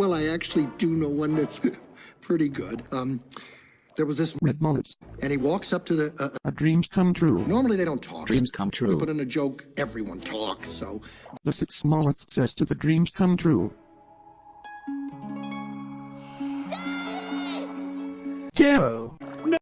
Well, I actually do know one that's pretty good. Um, there was this, Red mullets. and he walks up to the. Uh, A dreams come true. normally they don't talk. Dreams come true. But in a joke, everyone talks. So The six mullets says to the dreams come true. Carol.